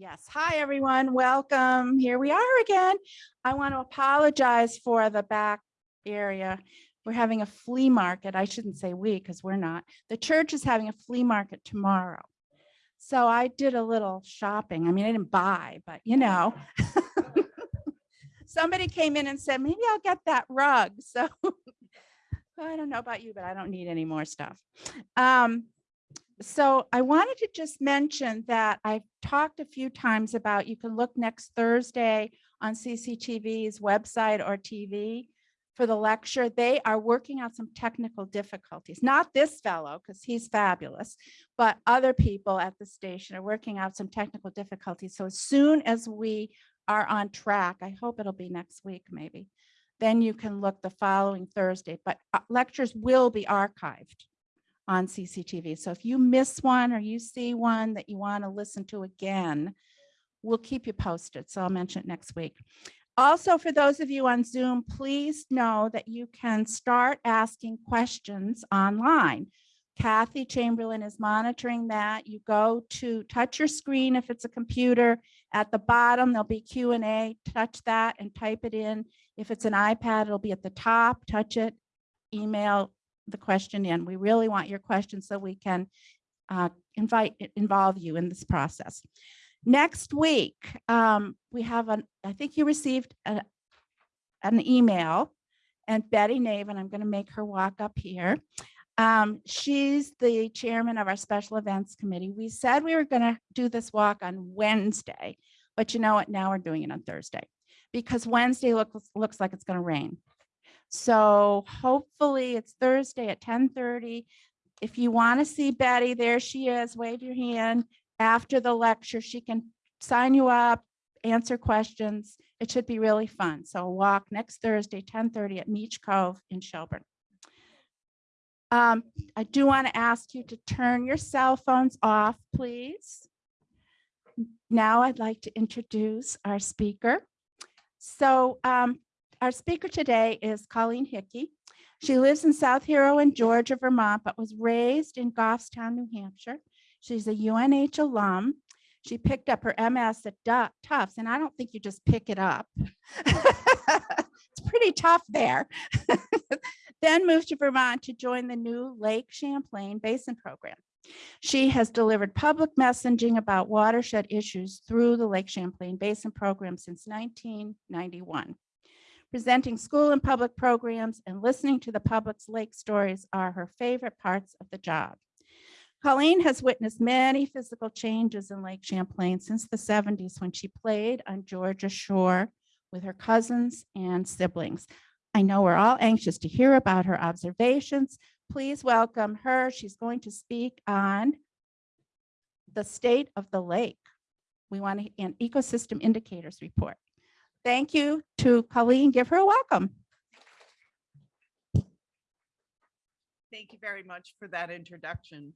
Yes. Hi, everyone. Welcome. Here we are again. I want to apologize for the back area. We're having a flea market. I shouldn't say we because we're not. The church is having a flea market tomorrow. So I did a little shopping. I mean, I didn't buy, but you know. Somebody came in and said, maybe I'll get that rug. So I don't know about you, but I don't need any more stuff. Um, so I wanted to just mention that I've talked a few times about you can look next Thursday on CCTV's website or TV for the lecture. They are working out some technical difficulties, not this fellow, because he's fabulous, but other people at the station are working out some technical difficulties. So as soon as we are on track, I hope it'll be next week maybe, then you can look the following Thursday, but uh, lectures will be archived on CCTV. So if you miss one or you see one that you want to listen to again, we'll keep you posted. So I'll mention it next week. Also, for those of you on Zoom, please know that you can start asking questions online. Kathy Chamberlain is monitoring that. You go to touch your screen if it's a computer. At the bottom, there'll be Q&A. Touch that and type it in. If it's an iPad, it'll be at the top. Touch it, email the question in. We really want your questions so we can uh, invite involve you in this process. Next week, um, we have an, I think you received a, an email and Betty Nave, and I'm going to make her walk up here. Um, she's the chairman of our special events committee. We said we were going to do this walk on Wednesday, but you know what? Now we're doing it on Thursday because Wednesday looks, looks like it's going to rain. So hopefully it's Thursday at 1030. If you want to see Betty, there she is, wave your hand. After the lecture, she can sign you up, answer questions. It should be really fun. So walk next Thursday, 1030 at Meach Cove in Shelburne. Um, I do want to ask you to turn your cell phones off, please. Now I'd like to introduce our speaker. So um, our speaker today is Colleen Hickey. She lives in South Heroin, Georgia, Vermont, but was raised in Goffstown, New Hampshire. She's a UNH alum. She picked up her MS at Tufts, and I don't think you just pick it up. it's pretty tough there. then moved to Vermont to join the new Lake Champlain Basin Program. She has delivered public messaging about watershed issues through the Lake Champlain Basin Program since 1991. Presenting school and public programs and listening to the public's lake stories are her favorite parts of the job. Colleen has witnessed many physical changes in Lake Champlain since the 70s when she played on Georgia Shore with her cousins and siblings. I know we're all anxious to hear about her observations. Please welcome her. She's going to speak on the state of the lake. We want an ecosystem indicators report. Thank you to Colleen. Give her a welcome. Thank you very much for that introduction.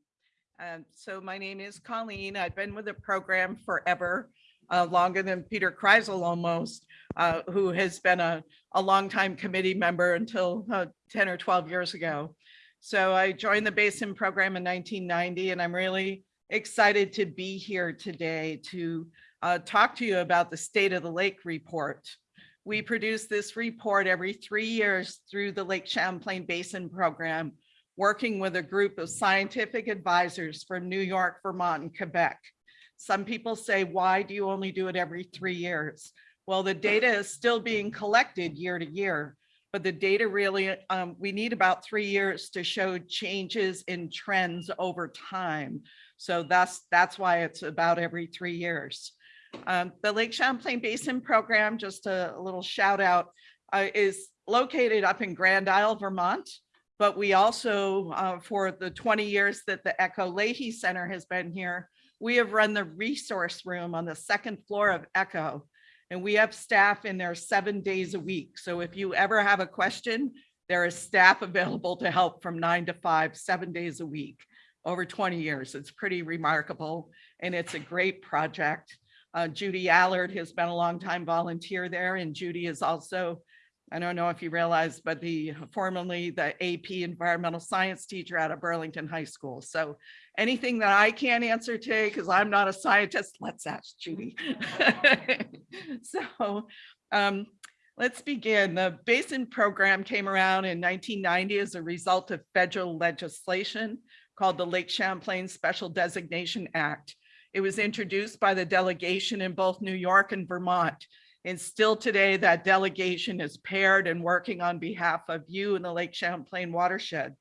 Um, so my name is Colleen. I've been with the program forever, uh, longer than Peter Kreisel almost, uh, who has been a, a longtime committee member until uh, 10 or 12 years ago. So I joined the Basin program in 1990, and I'm really excited to be here today to uh, talk to you about the State of the Lake report. We produce this report every three years through the Lake Champlain Basin Program, working with a group of scientific advisors from New York, Vermont, and Quebec. Some people say, why do you only do it every three years? Well, the data is still being collected year to year, but the data really, um, we need about three years to show changes in trends over time. So that's, that's why it's about every three years. Um, the Lake Champlain Basin Program, just a, a little shout out, uh, is located up in Grand Isle, Vermont. But we also, uh, for the 20 years that the Echo Leahy Center has been here, we have run the resource room on the second floor of Echo. And we have staff in there seven days a week. So if you ever have a question, there is staff available to help from nine to five, seven days a week, over 20 years. It's pretty remarkable. And it's a great project. Uh, Judy Allard has been a long time volunteer there and Judy is also I don't know if you realize, but the formerly the AP environmental science teacher out of Burlington High School. So anything that I can't answer today, because I'm not a scientist, let's ask Judy. So um, let's begin. The Basin Program came around in 1990 as a result of federal legislation called the Lake Champlain Special Designation Act. It was introduced by the delegation in both New York and Vermont. And still today, that delegation is paired and working on behalf of you in the Lake Champlain watershed.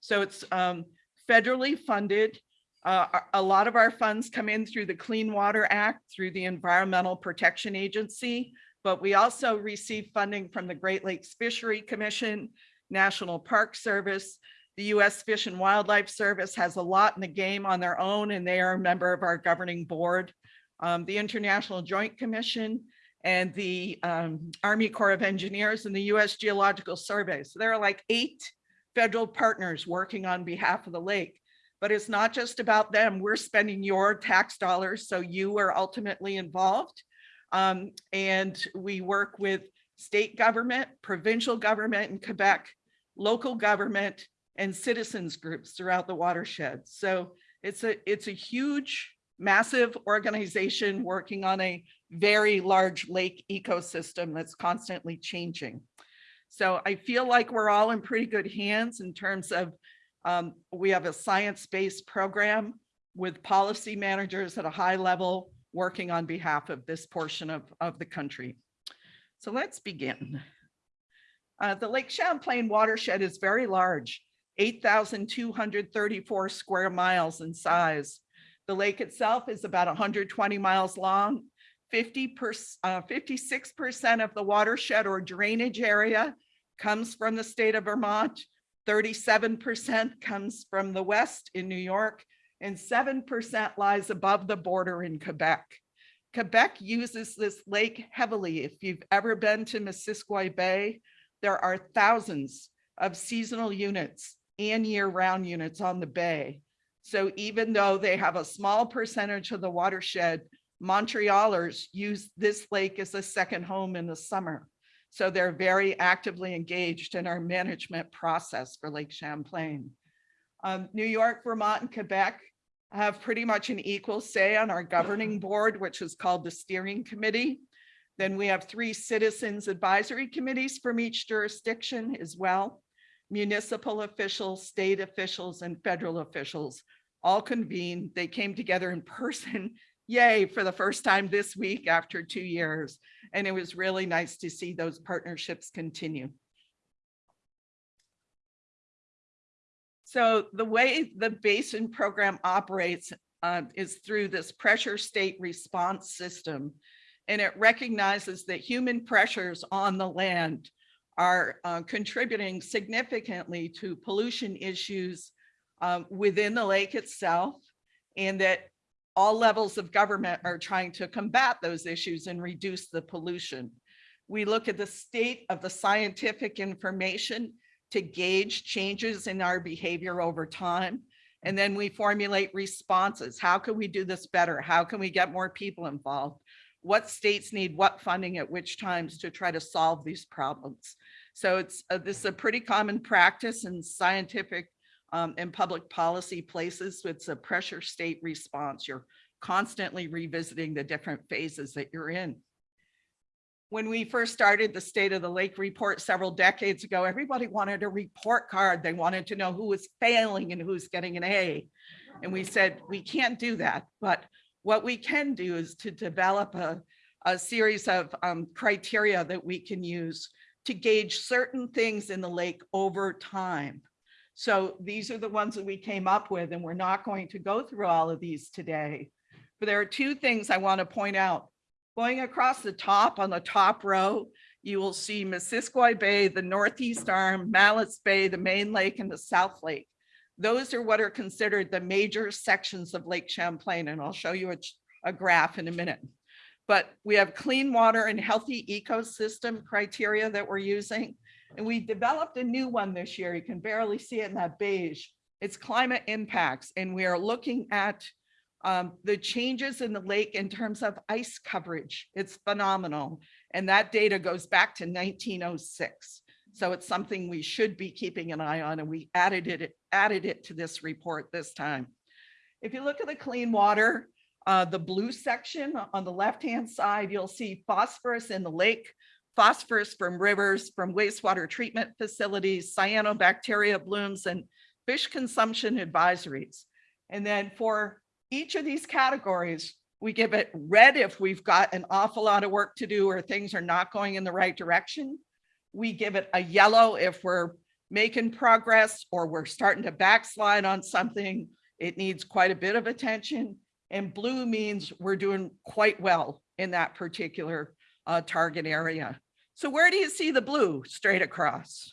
So it's um, federally funded. Uh, a lot of our funds come in through the Clean Water Act, through the Environmental Protection Agency, but we also receive funding from the Great Lakes Fishery Commission, National Park Service. The U.S. Fish and Wildlife Service has a lot in the game on their own, and they are a member of our governing board. Um, the International Joint Commission and the um, Army Corps of Engineers and the U.S. Geological Survey. So there are like eight federal partners working on behalf of the lake. But it's not just about them. We're spending your tax dollars, so you are ultimately involved. Um, and we work with state government, provincial government in Quebec, local government, and citizens groups throughout the watershed. So it's a, it's a huge, massive organization working on a very large lake ecosystem that's constantly changing. So I feel like we're all in pretty good hands in terms of, um, we have a science-based program with policy managers at a high level working on behalf of this portion of, of the country. So let's begin. Uh, the Lake Champlain watershed is very large, 8,234 square miles in size. The lake itself is about 120 miles long. 50 percent, uh, 56% of the watershed or drainage area comes from the state of Vermont. 37% comes from the west in New York and 7% lies above the border in Quebec. Quebec uses this lake heavily. If you've ever been to Missisquoi Bay, there are thousands of seasonal units and year-round units on the bay. So even though they have a small percentage of the watershed, Montrealers use this lake as a second home in the summer. So they're very actively engaged in our management process for Lake Champlain. Um, New York, Vermont, and Quebec have pretty much an equal say on our governing board, which is called the steering committee. Then we have three citizens advisory committees from each jurisdiction as well. Municipal officials, state officials, and federal officials all convened. They came together in person, yay, for the first time this week after two years. And it was really nice to see those partnerships continue. So the way the basin program operates uh, is through this pressure state response system. And it recognizes that human pressures on the land are uh, contributing significantly to pollution issues um, within the lake itself. And that all levels of government are trying to combat those issues and reduce the pollution. We look at the state of the scientific information to gauge changes in our behavior over time. And then we formulate responses. How can we do this better? How can we get more people involved? What states need what funding at which times to try to solve these problems? So it's, uh, this is a pretty common practice in scientific um, and public policy places. It's a pressure state response. You're constantly revisiting the different phases that you're in when we first started the State of the Lake report several decades ago, everybody wanted a report card. They wanted to know who was failing and who's getting an A. And we said, we can't do that. But what we can do is to develop a, a series of um, criteria that we can use to gauge certain things in the lake over time. So these are the ones that we came up with, and we're not going to go through all of these today. But there are two things I want to point out. Going across the top on the top row, you will see Missisquoi Bay, the Northeast Arm, Malletts Bay, the main lake and the South Lake. Those are what are considered the major sections of Lake Champlain, and I'll show you a, a graph in a minute. But we have clean water and healthy ecosystem criteria that we're using. And we developed a new one this year. You can barely see it in that beige. It's climate impacts. And we are looking at Um, the changes in the lake in terms of ice coverage, it's phenomenal. And that data goes back to nineteen oh six. So it's something we should be keeping an eye on and we added it, added it to this report this time. If you look at the clean water, uh, the blue section on the left-hand side, you'll see phosphorus in the lake, phosphorus from rivers, from wastewater treatment facilities, cyanobacteria blooms, and fish consumption advisories. And then for each of these categories, we give it red if we've got an awful lot of work to do or things are not going in the right direction. We give it a yellow if we're making progress or we're starting to backslide on something. It needs quite a bit of attention. And blue means we're doing quite well in that particular uh, target area. So where do you see the blue straight across?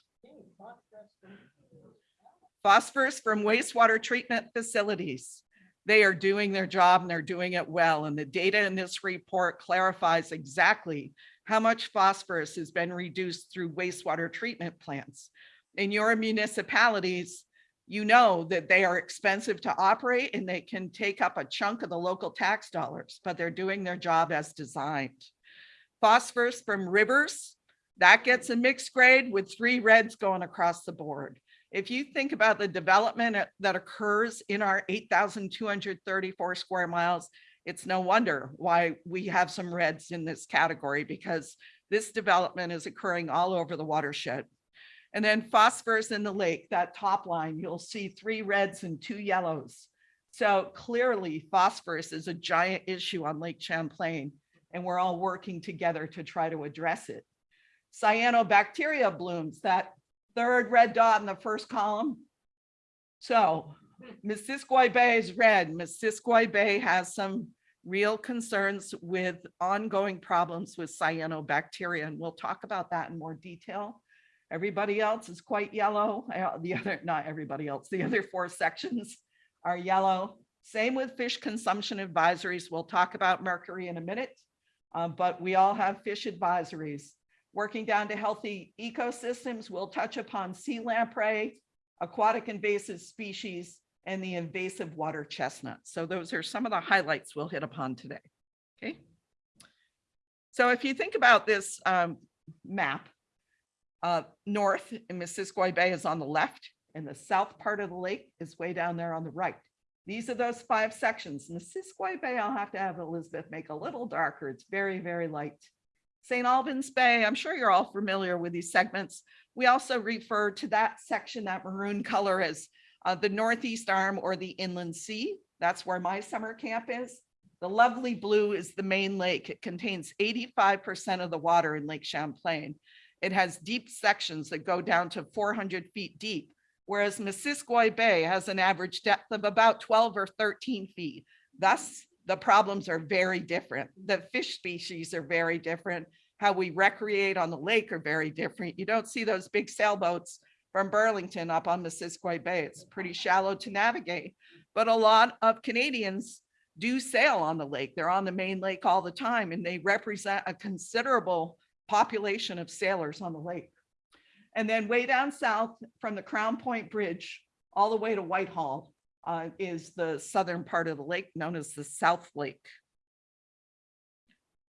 Phosphorus from wastewater treatment facilities. They are doing their job and they're doing it well. And the data in this report clarifies exactly how much phosphorus has been reduced through wastewater treatment plants. In your municipalities, you know that they are expensive to operate and they can take up a chunk of the local tax dollars, but they're doing their job as designed. Phosphorus from rivers, that gets a mixed grade with three reds going across the board. If you think about the development uh, that occurs in our 8,234 square miles, it's no wonder why we have some reds in this category because this development is occurring all over the watershed. And then phosphorus in the lake, that top line, you'll see three reds and two yellows. So clearly phosphorus is a giant issue on Lake Champlain and we're all working together to try to address it. Cyanobacteria blooms, that third red dot in the first column. So Missisquoi Bay is red. Missisquoi Bay has some real concerns with ongoing problems with cyanobacteria, and we'll talk about that in more detail. Everybody else is quite yellow. Uh, The other, not everybody else, the other four sections are yellow. Same with fish consumption advisories. We'll talk about mercury in a minute, uh, but we all have fish advisories. Working down to healthy ecosystems, we'll touch upon sea lamprey, aquatic invasive species, and the invasive water chestnut. So those are some of the highlights we'll hit upon today. Okay. So if you think about this um, map, uh, north in Missisquoi Bay is on the left and the south part of the lake is way down there on the right. These are those five sections. Missisquoi Bay, I'll have to have Elizabeth make a little darker. It's very, very light. St. Albans Bay, I'm sure you're all familiar with these segments. We also refer to that section, that maroon color as uh, the Northeast Arm or the Inland Sea. That's where my summer camp is. The lovely blue is the main lake. It contains 85% of the water in Lake Champlain. It has deep sections that go down to 400 feet deep, whereas Missisquoi Bay has an average depth of about 12 or 13 feet. Thus, the problems are very different. The fish species are very different. How we recreate on the lake are very different. You don't see those big sailboats from Burlington up on Missisquoi Bay. It's pretty shallow to navigate, but a lot of Canadians do sail on the lake. They're on the main lake all the time and they represent a considerable population of sailors on the lake. And then way down south from the Crown Point Bridge all the way to Whitehall uh, is the southern part of the lake known as the South Lake.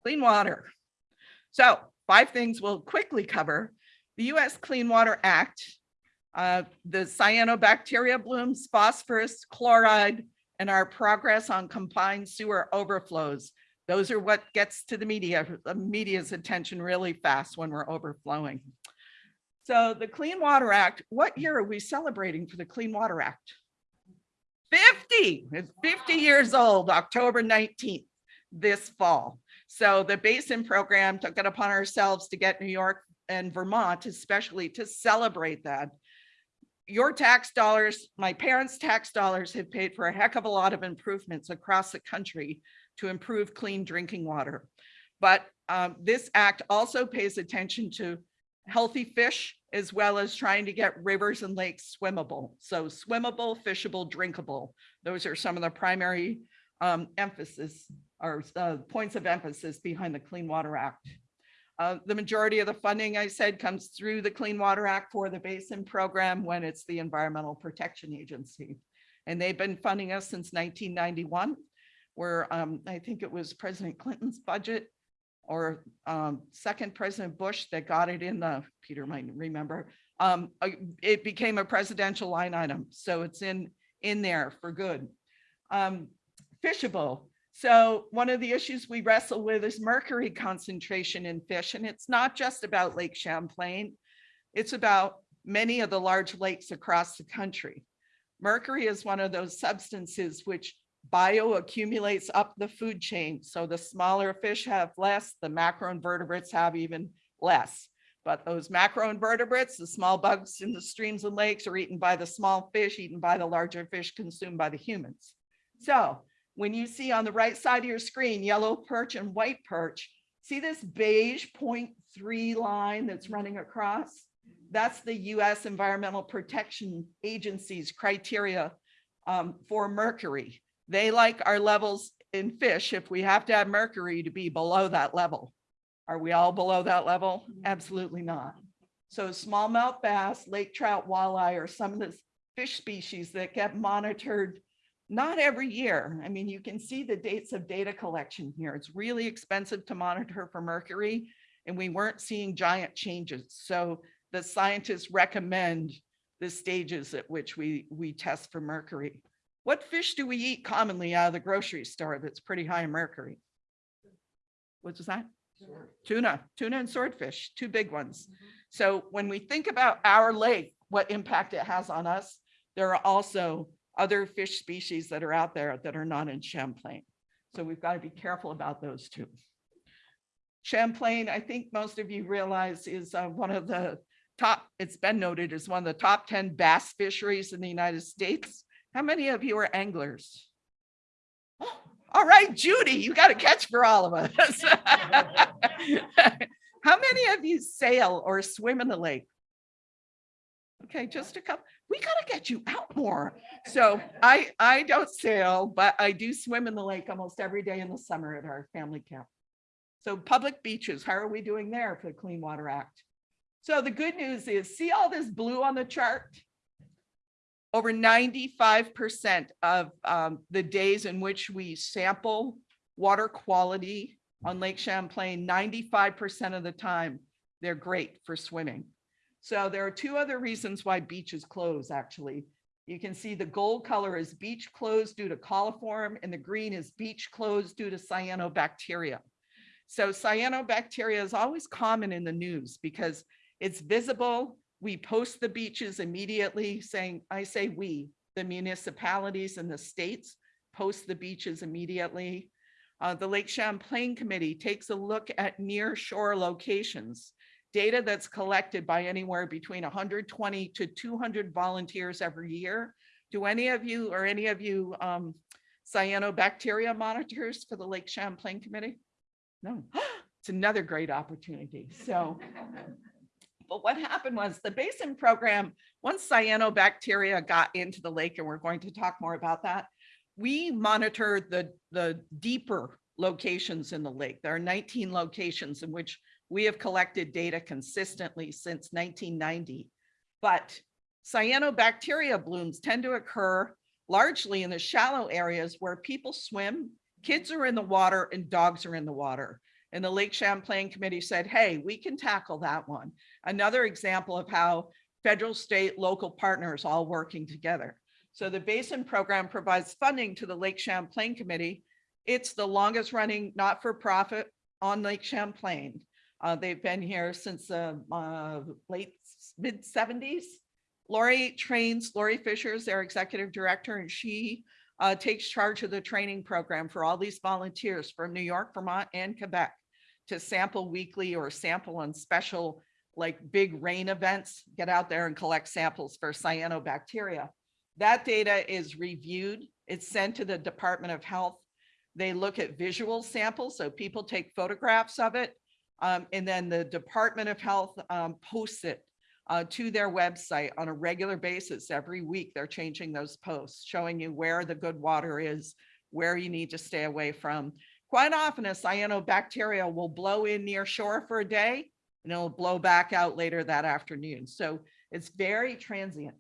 Clean water. So five things we'll quickly cover. The US Clean Water Act, uh, the cyanobacteria blooms, phosphorus, chloride, and our progress on combined sewer overflows. Those are what gets to the media, the media's attention really fast when we're overflowing. So the Clean Water Act, what year are we celebrating for the Clean Water Act? 50, it's 50 years old, October 19th, this fall. So the Basin Program took it upon ourselves to get New York and Vermont especially to celebrate that. Your tax dollars, my parents' tax dollars have paid for a heck of a lot of improvements across the country to improve clean drinking water. But um, this act also pays attention to healthy fish as well as trying to get rivers and lakes swimmable. So swimmable, fishable, drinkable. Those are some of the primary um, emphasis or uh, points of emphasis behind the Clean Water Act. Uh, the majority of the funding I said comes through the Clean Water Act for the Basin Program when it's the Environmental Protection Agency. And they've been funding us since 1991. Where um, I think it was President Clinton's budget or um, second President Bush that got it in the, Peter might remember, um, uh, it became a presidential line item. So it's in, in there for good. Um, fishable. So one of the issues we wrestle with is mercury concentration in fish, and it's not just about Lake Champlain. It's about many of the large lakes across the country. Mercury is one of those substances which bioaccumulates up the food chain. So the smaller fish have less, the macroinvertebrates have even less. But those macroinvertebrates, the small bugs in the streams and lakes are eaten by the small fish, eaten by the larger fish, consumed by the humans. So when you see on the right side of your screen, yellow perch and white perch, see this beige 0.3 line that's running across? That's the US Environmental Protection Agency's criteria um, for mercury. They like our levels in fish if we have to have mercury to be below that level. Are we all below that level? Mm-hmm. Absolutely not. So smallmouth bass, lake trout, walleye are some of the fish species that get monitored not every year. I mean, you can see the dates of data collection here. It's really expensive to monitor for mercury and we weren't seeing giant changes. So the scientists recommend the stages at which we, we test for mercury. What fish do we eat commonly out of the grocery store that's pretty high in mercury? What's that? Tuna, tuna and swordfish, two big ones. So when we think about our lake, what impact it has on us, there are also other fish species that are out there that are not in Champlain. So we've got to be careful about those too. Champlain, I think most of you realize is uh, one of the top, it's been noted as one of the top 10 bass fisheries in the United States. How many of you are anglers? All right, Judy, you got a catch for all of us. How many of you sail or swim in the lake? Okay, just a couple. We gotta get you out more. So I, I don't sail, but I do swim in the lake almost every day in the summer at our family camp. So public beaches, how are we doing there for the Clean Water Act? So the good news is, see all this blue on the chart? Over 95% of um, the days in which we sample water quality on Lake Champlain, 95% of the time, they're great for swimming. So there are two other reasons why beaches close, actually. You can see the gold color is beach closed due to coliform and the green is beach closed due to cyanobacteria. So cyanobacteria is always common in the news because it's visible. We post the beaches immediately saying, I say we, the municipalities and the states post the beaches immediately. Uh, the Lake Champlain Committee takes a look at near shore locations, data that's collected by anywhere between 120 to 200 volunteers every year. Do any of you or any of you um, cyanobacteria monitors for the Lake Champlain Committee? No, it's another great opportunity. So, but what happened was the basin program, once cyanobacteria got into the lake, and we're going to talk more about that, we monitored the, the deeper locations in the lake. There are 19 locations in which we have collected data consistently since 1990. But cyanobacteria blooms tend to occur largely in the shallow areas where people swim, kids are in the water and dogs are in the water. And the Lake Champlain Committee said, hey, we can tackle that one. Another example of how federal, state, local partners all working together. So the Basin Program provides funding to the Lake Champlain Committee. It's the longest running not-for-profit on Lake Champlain. Uh, they've been here since the uh, late mid 70s. Lori trains, Lori Fisher is their executive director, and she uh, takes charge of the training program for all these volunteers from New York, Vermont, and Quebec to sample weekly or sample on special like big rain events, get out there and collect samples for cyanobacteria. That data is reviewed. It's sent to the Department of Health. They look at visual samples, so people take photographs of it. Um, and then the Department of Health um, posts it uh, to their website on a regular basis. Every week, they're changing those posts, showing you where the good water is, where you need to stay away from. Quite often, a cyanobacteria will blow in near shore for a day, and it'll blow back out later that afternoon. So it's very transient.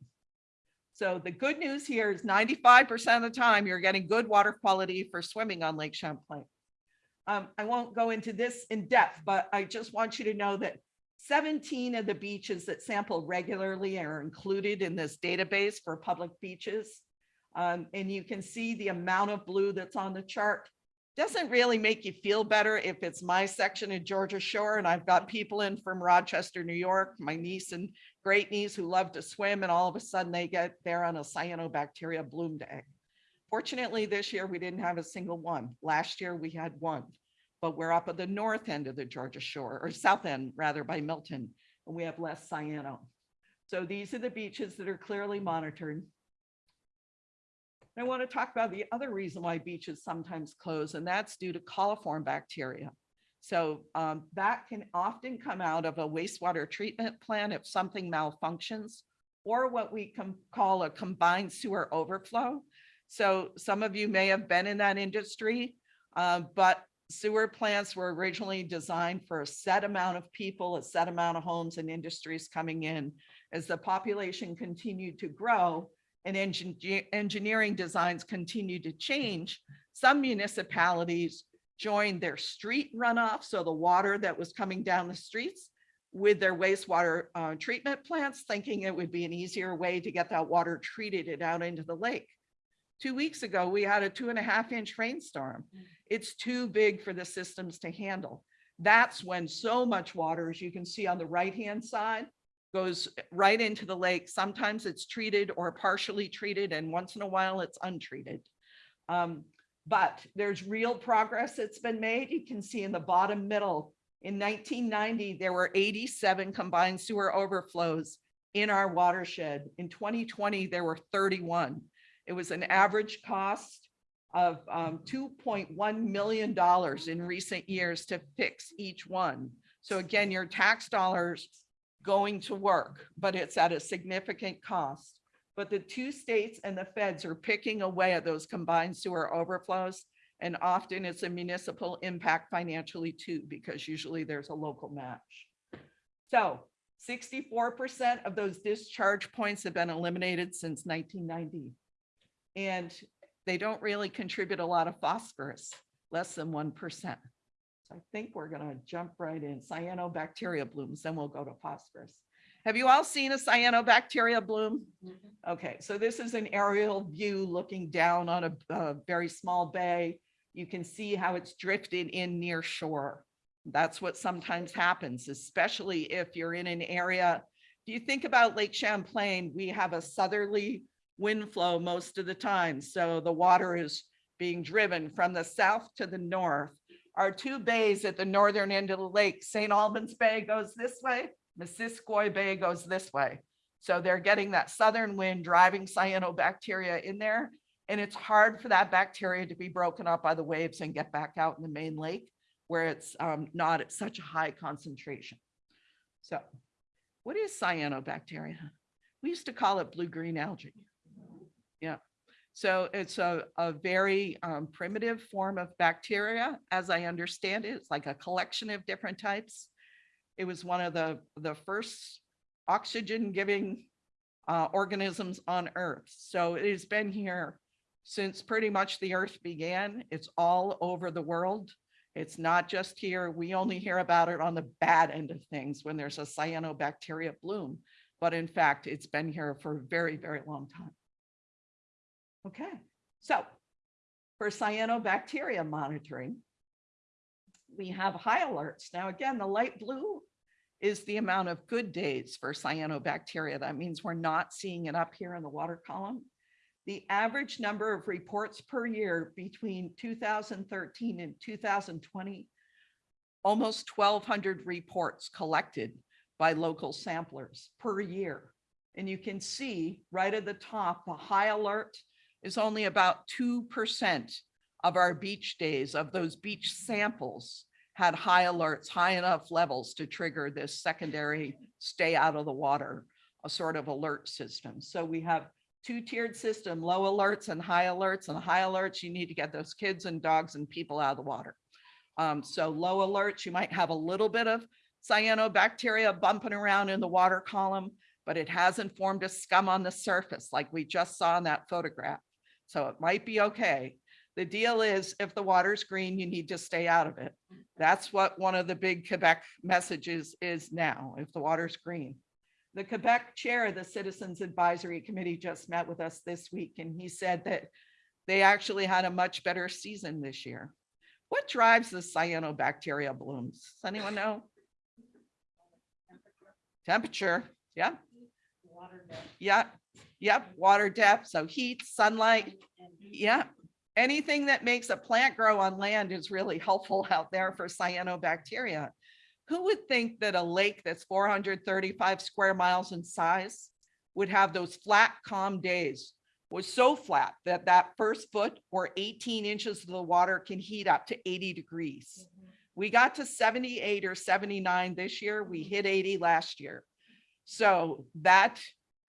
So the good news here is ninety-five percent of the time, you're getting good water quality for swimming on Lake Champlain. Um, I won't go into this in depth, but I just want you to know that seventeen of the beaches that sample regularly are included in this database for public beaches. Um, and you can see the amount of blue that's on the chart. Doesn't really make you feel better if it's my section in Georgia Shore and I've got people in from Rochester, New York, my niece and great niece who love to swim and all of a sudden they get there on a cyanobacteria bloom day. Fortunately, this year we didn't have a single one. Last year we had one, but we're up at the north end of the Georgia Shore or south end rather by Milton, and we have less cyano. So these are the beaches that are clearly monitored. I want to talk about the other reason why beaches sometimes close, and that's due to coliform bacteria. So um, that can often come out of a wastewater treatment plant if something malfunctions, or what we can call a combined sewer overflow. So some of you may have been in that industry, uh, but sewer plants were originally designed for a set amount of people, a set amount of homes and industries coming in. As the population continued to grow, and engineer, engineering designs continued to change, some municipalities joined their street runoff, so the water that was coming down the streets with their wastewater uh, treatment plants, thinking it would be an easier way to get that water treated and out into the lake. Two weeks ago, we had a two and a half inch rainstorm. It's too big for the systems to handle. That's when so much water, as you can see on the right-hand side, goes right into the lake. Sometimes it's treated or partially treated, and once in a while it's untreated. Um, but there's real progress that's been made. You can see in the bottom middle, in 1990, there were 87 combined sewer overflows in our watershed. In 2020, there were 31. It was an average cost of um, $2.1 million in recent years to fix each one. So again, your tax dollars going to work, but it's at a significant cost. But the two states and the feds are picking away at those combined sewer overflows. And often it's a municipal impact financially too, because usually there's a local match. So 64% of those discharge points have been eliminated since 1990. And they don't really contribute a lot of phosphorus, less than 1%. So I think we're gonna jump right in cyanobacteria blooms, then we'll go to phosphorus. Have you all seen a cyanobacteria bloom? Mm-hmm. Okay, so this is an aerial view looking down on a, a very small bay. You can see how it's drifted in near shore. That's what sometimes happens, especially if you're in an area. If you think about Lake Champlain, we have a southerly wind flow most of the time. So the water is being driven from the south to the north. Our two bays at the northern end of the lake, St. Albans Bay goes this way, Missisquoi Bay goes this way. So they're getting that southern wind driving cyanobacteria in there. And it's hard for that bacteria to be broken up by the waves and get back out in the main lake where it's um, not at such a high concentration. So what is cyanobacteria? We used to call it blue-green algae. Yeah. So it's a, a very um, primitive form of bacteria, as I understand it. It's like a collection of different types. It was one of the, the first oxygen giving uh, organisms on Earth. So it has been here since pretty much the Earth began. It's all over the world. It's not just here. We only hear about it on the bad end of things when there's a cyanobacteria bloom. But in fact, it's been here for a very, very long time. Okay, so for cyanobacteria monitoring, we have high alerts. Now, again, the light blue is the amount of good days for cyanobacteria. That means we're not seeing it up here in the water column. The average number of reports per year between 2013 and 2020, almost 1,200 reports collected by local samplers per year. And you can see right at the top, the high alert is only about 2% of our beach days of those beach samples had high alerts, high enough levels to trigger this secondary stay out of the water, a sort of alert system. So we have two-tiered system, low alerts and high alerts and high alerts, you need to get those kids and dogs and people out of the water. Um, so low alerts, you might have a little bit of cyanobacteria bumping around in the water column, but it hasn't formed a scum on the surface like we just saw in that photograph. So it might be okay. The deal is if the water's green, you need to stay out of it. That's what one of the big Quebec messages is now, if the water's green. The Quebec chair of the Citizens Advisory Committee just met with us this week and he said that they actually had a much better season this year. What drives the cyanobacteria blooms? Does anyone know? Temperature, yeah. Yeah, yep, water depth, so heat, sunlight, yeah. Anything that makes a plant grow on land is really helpful out there for cyanobacteria. Who would think that a lake that's four hundred thirty-five square miles in size would have those flat, calm days? Was so flat that that first foot or eighteen inches of the water can heat up to eighty degrees. We got to seventy-eight or seventy-nine this year. We hit eighty last year. So that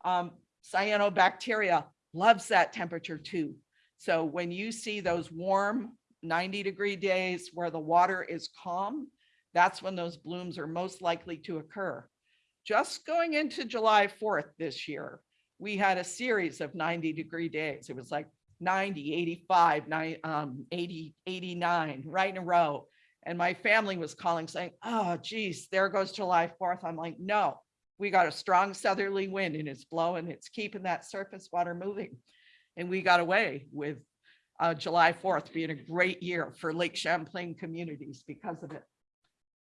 um, cyanobacteria loves that temperature too. So when you see those warm ninety degree days where the water is calm, that's when those blooms are most likely to occur. Just going into July fourth this year, we had a series of ninety degree days. It was like 90, 85, nine- um, 80, 89, right in a row. And my family was calling saying, oh geez, there goes July fourth. I'm like, no, we got a strong southerly wind and it's blowing, it's keeping that surface water moving. And we got away with uh, July 4th being a great year for Lake Champlain communities because of it.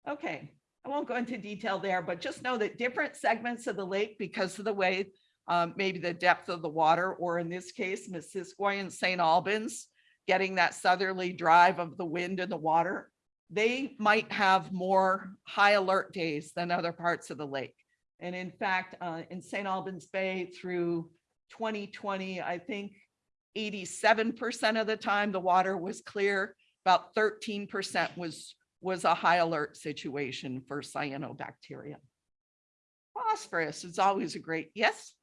Okay, I won't go into detail there, but just know that different segments of the lake, because of the way um, maybe the depth of the water, or in this case, Missisquoi and St. Albans, getting that southerly drive of the wind and the water, they might have more high alert days than other parts of the lake. And in fact, uh, in St. Albans Bay through 2020, I think 87% of the time the water was clear, about 13% was, was a high alert situation for cyanobacteria. Phosphorus is always a great, yes?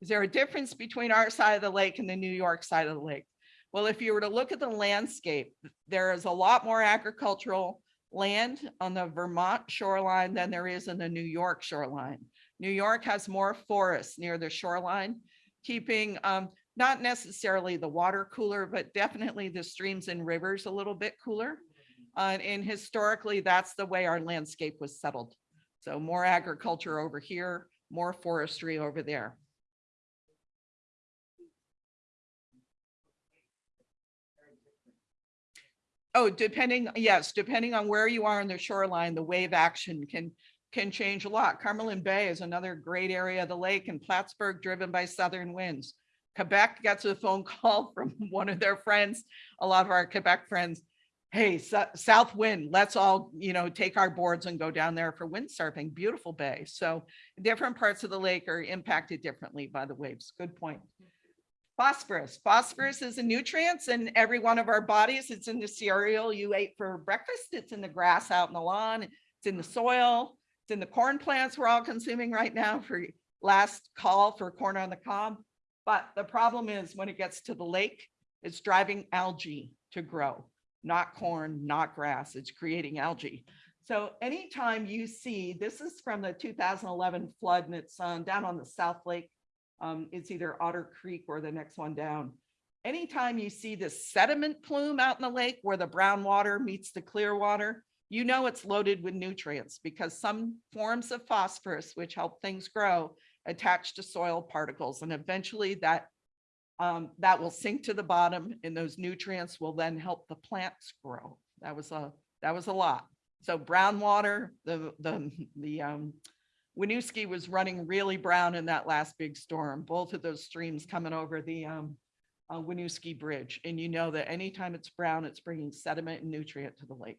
Is there a difference between our side of the lake and the New York side of the lake? Well, if you were to look at the landscape, there is a lot more agricultural land on the Vermont shoreline than there is in the New York shoreline. New York has more forests near the shoreline, keeping um, not necessarily the water cooler, but definitely the streams and rivers a little bit cooler. Uh, and historically, that's the way our landscape was settled. So more agriculture over here, more forestry over there. Oh, depending, yes, depending on where you are in the shoreline, the wave action can, can change a lot. Cumberland Bay is another great area of the lake and Plattsburgh driven by southern winds. Quebec gets a phone call from one of their friends, a lot of our Quebec friends. Hey, sou- south wind, let's all, you know, take our boards and go down there for windsurfing. Beautiful bay. So different parts of the lake are impacted differently by the waves. Good point. Phosphorus. Phosphorus is a nutrient in every one of our bodies. It's in the cereal you ate for breakfast. It's in the grass out in the lawn. It's in the soil. It's in the corn plants we're all consuming right now for last call for corn on the cob. But the problem is when it gets to the lake, it's driving algae to grow, not corn, not grass. It's creating algae. So anytime you see, this is from the 2011 flood and it's um, down on the South Lake um, it's either Otter Creek or the next one down. Anytime you see this sediment plume out in the lake where the brown water meets the clear water, you know it's loaded with nutrients because some forms of phosphorus, which help things grow, attach to soil particles and eventually that um, that will sink to the bottom and those nutrients will then help the plants grow. That was a that was a lot. So brown water, the the the um, Winooski was running really brown in that last big storm, both of those streams coming over the um, uh, Winooski Bridge. And you know that anytime it's brown, it's bringing sediment and nutrient to the lake.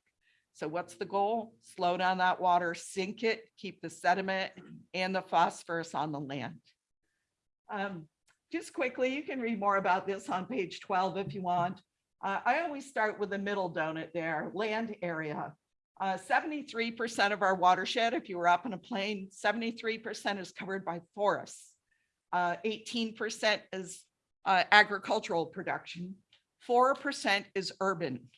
So what's the goal? Slow down that water, sink it, keep the sediment and the phosphorus on the land. Um, just quickly, you can read more about this on page 12 if you want. Uh, I always start with the middle donut there, land area. Uh, Seventy-three percent of our watershed, if you were up in a plane, seventy-three percent is covered by forests. Uh, Eighteen percent is uh, agricultural production. Four percent is urban.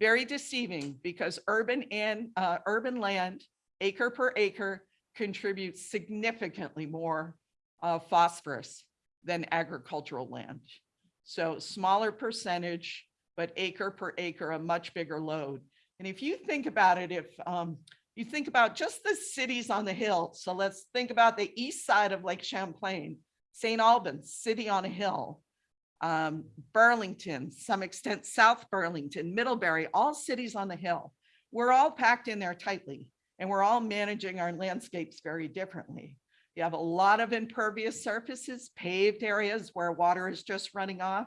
very deceiving because urban and uh, urban land, acre per acre, contributes significantly more uh, phosphorus than agricultural land. So smaller percentage, but acre per acre, a much bigger load. And if you think about it, if um, you think about just the cities on the hill, so let's think about the east side of Lake Champlain, St. Albans, city on a hill, um, Burlington, some extent South Burlington, Middlebury, all cities on the hill. We're all packed in there tightly and we're all managing our landscapes very differently. You have a lot of impervious surfaces, paved areas where water is just running off.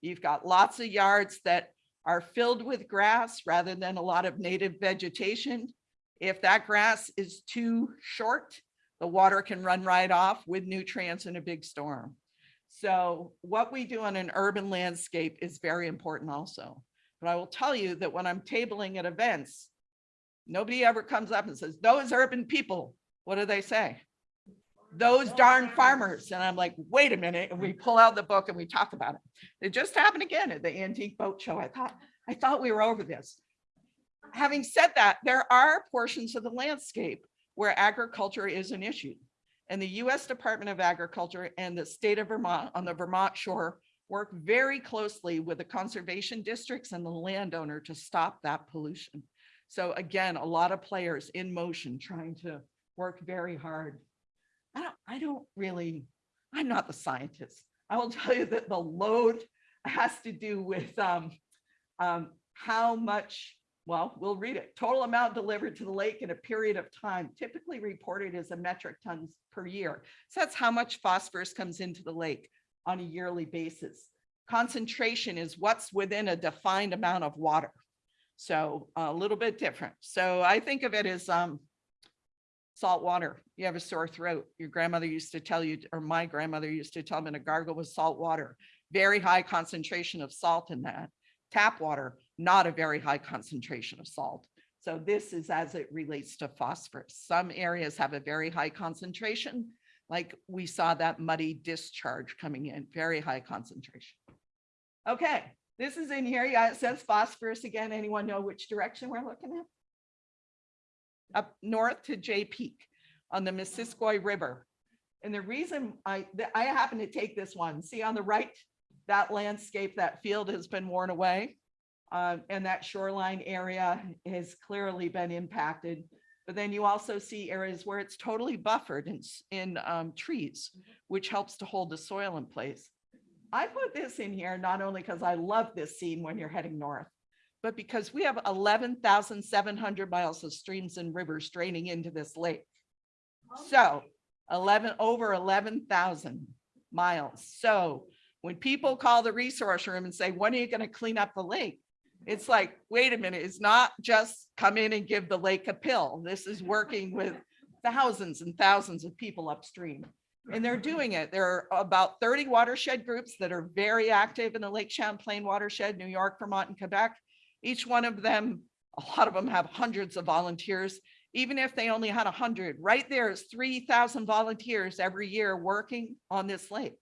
You've got lots of yards that are filled with grass rather than a lot of native vegetation. If that grass is too short, the water can run right off with nutrients in a big storm. So what we do on an urban landscape is very important also. But I will tell you that when I'm tabling at events, nobody ever comes up and says, those urban people, what do they say? Those darn farmers. And I'm like, wait a minute. And we pull out the book and we talk about it. It just happened again at the antique boat show. I thought, I thought we were over this. Having said that, there are portions of the landscape where agriculture is an issue. And the US Department of Agriculture and the state of Vermont on the Vermont shore work very closely with the conservation districts and the landowner to stop that pollution. So again, a lot of players in motion trying to work very hard. I don't, I don't really, I'm not the scientist. I will tell you that the load has to do with um, um, how much, well, we'll read it. Total amount delivered to the lake in a period of time, typically reported as a metric tons per year. So that's how much phosphorus comes into the lake on a yearly basis. Concentration is what's within a defined amount of water. So a little bit different. So I think of it as um, salt water. You have a sore throat. Your grandmother used to tell you, or my grandmother used to tell me to gargle with salt water. Very high concentration of salt in that. Tap water, not a very high concentration of salt. So this is as it relates to phosphorus. Some areas have a very high concentration, like we saw that muddy discharge coming in, very high concentration. Okay, this is in here. Yeah, it says phosphorus again. Anyone know which direction we're looking at? Up north to Jay Peak on the Missisquoi River. And the reason I, I happen to take this one, see on the right, that landscape, that field has been worn away. Uh, and that shoreline area has clearly been impacted. But then you also see areas where it's totally buffered in, in um, trees, which helps to hold the soil in place. I put this in here not only because I love this scene when you're heading north, but because we have eleven thousand seven hundred miles of streams and rivers draining into this lake. So eleven, over eleven thousand miles. So when people call the resource room and say, when are you going to clean up the lake? It's like, wait a minute, it's not just come in and give the lake a pill. This is working with thousands and thousands of people upstream. And they're doing it. There are about 30 watershed groups that are very active in the Lake Champlain watershed, New York, Vermont, and Quebec. Each one of them, a lot of them have hundreds of volunteers. Even if they only had 100, right there is 3,000 volunteers every year working on this lake.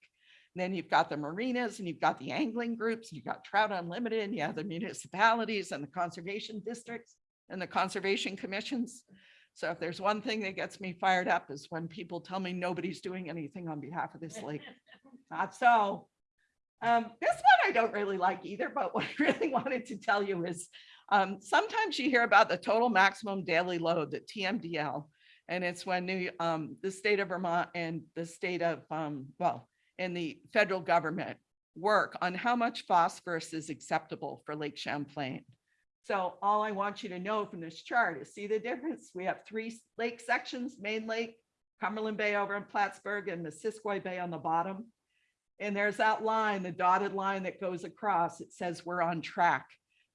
And then you've got the marinas and you've got the angling groups, and you've got Trout Unlimited, and you have the municipalities and the conservation districts and the conservation commissions. So if there's one thing that gets me fired up is when people tell me nobody's doing anything on behalf of this lake. Not so. Um, this one I don't really like either, but what I really wanted to tell you is um, sometimes you hear about the total maximum daily load, the TMDL. And it's when New, um, the state of Vermont and the state of, um, well, and the federal government work on how much phosphorus is acceptable for Lake Champlain. So all I want you to know from this chart is see the difference. We have three lake sections, Main Lake, Cumberland Bay over in Plattsburgh and the Missisquoi Bay on the bottom. And there's that line, the dotted line that goes across. It says we're on track.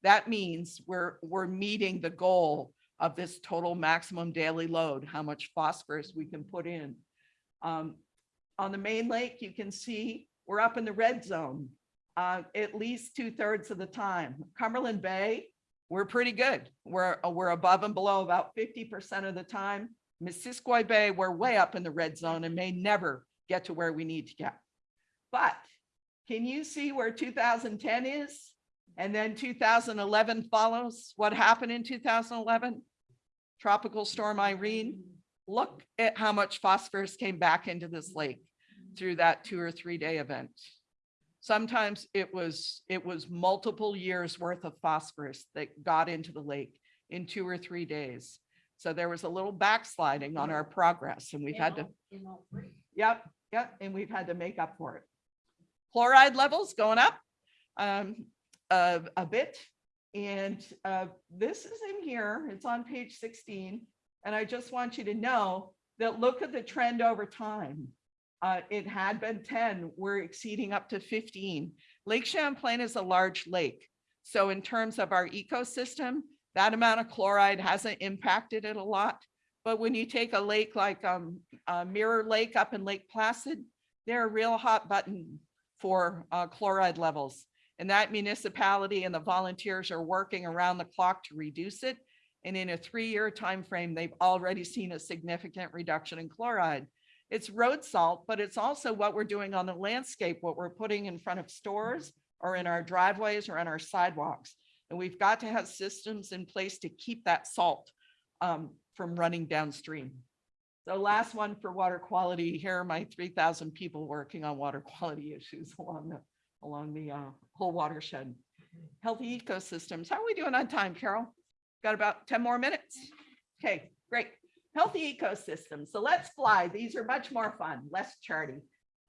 That means we're, we're meeting the goal of this total maximum daily load, how much phosphorus we can put in. Um, on the main lake, you can see we're up in the red zone uh, at least two thirds of the time. Cumberland Bay, we're pretty good. We're, we're above and below about 50% of the time. Missisquoi Bay, we're way up in the red zone and may never get to where we need to get. But can you see where 2010 is? And then two thousand eleven follows. What happened in two thousand eleven? Tropical storm Irene. Look at how much phosphorus came back into this lake through that two or three day event. Sometimes it was, it was multiple years worth of phosphorus that got into the lake in two or three days. So there was a little backsliding on our progress and we've had to, yep, yep, and we've had to make up for it. Chloride levels going up um, a, a bit. And uh, this is in here, it's on page sixteen. And I just want you to know that look at the trend over time. Uh, it had been ten, we're exceeding up to fifteen. Lake Champlain is a large lake. So in terms of our ecosystem, that amount of chloride hasn't impacted it a lot. But when you take a lake like um, uh, Mirror Lake up in Lake Placid, they're a real hot button for uh, chloride levels. And that municipality and the volunteers are working around the clock to reduce it. And in a three-year time frame, they've already seen a significant reduction in chloride. It's road salt, but it's also what we're doing on the landscape, what we're putting in front of stores or in our driveways or on our sidewalks. And we've got to have systems in place to keep that salt um, from running downstream. So last one for water quality, here are my three thousand people working on water quality issues along the, along the uh, whole watershed. Healthy ecosystems, how are we doing on time, Carol? Got about ten more minutes? Okay, great. Healthy ecosystems, so let's fly. These are much more fun, less charty.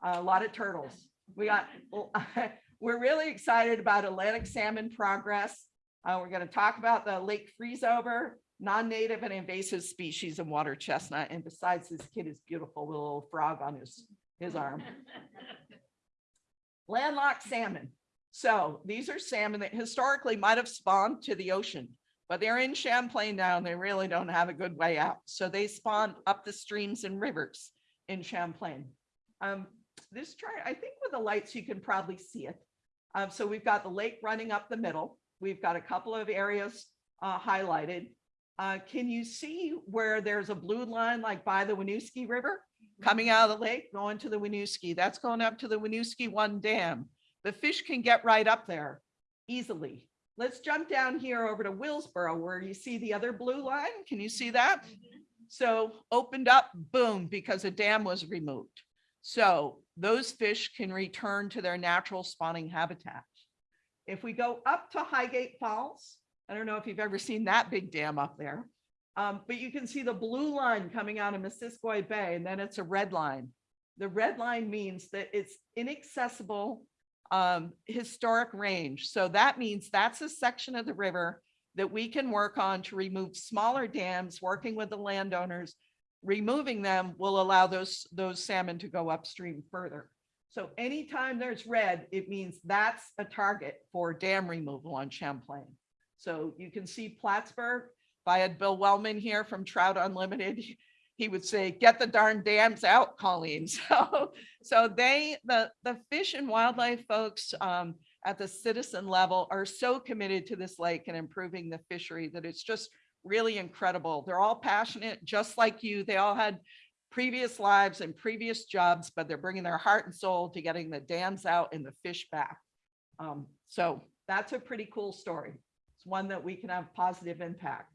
A lot of turtles. We got, we're really excited about Atlantic salmon progress. Uh, we're gonna talk about the lake freeze over, non-native and invasive species of water chestnut. And besides, this kid is beautiful with a little frog on his, his arm. Landlocked salmon. So these are salmon that historically might have spawned to the ocean, but they're in Champlain now and they really don't have a good way out. So they spawn up the streams and rivers in Champlain. Um, this chart, I think with the lights, you can probably see it. Um, so we've got the lake running up the middle. We've got a couple of areas uh, highlighted. Uh, can you see where there's a blue line like by the Winooski River coming out of the lake, going to the Winooski? That's going up to the Winooski One Dam. The fish can get right up there easily. Let's jump down here over to Willsboro where you see the other blue line. Can you see that? So opened up, boom, because a dam was removed. So those fish can return to their natural spawning habitat. If we go up to Highgate Falls, I don't know if you've ever seen that big dam up there. Um, but you can see the blue line coming out of Missisquoi Bay and then it's a red line. The red line means that it's inaccessible um, historic range. So that means that's a section of the river that we can work on to remove smaller dams, working with the landowners. Removing them will allow those, those salmon to go upstream further. So anytime there's red, it means that's a target for dam removal on Champlain. So you can see Plattsburgh. If I had Bill Wellman here from Trout Unlimited, he would say, get the darn dams out, Colleen. So, so they, the, the fish and wildlife folks um, at the citizen level are so committed to this lake and improving the fishery that it's just really incredible. They're all passionate, just like you. They all had previous lives and previous jobs, but they're bringing their heart and soul to getting the dams out and the fish back. Um, so that's a pretty cool story. One that we can have positive impact.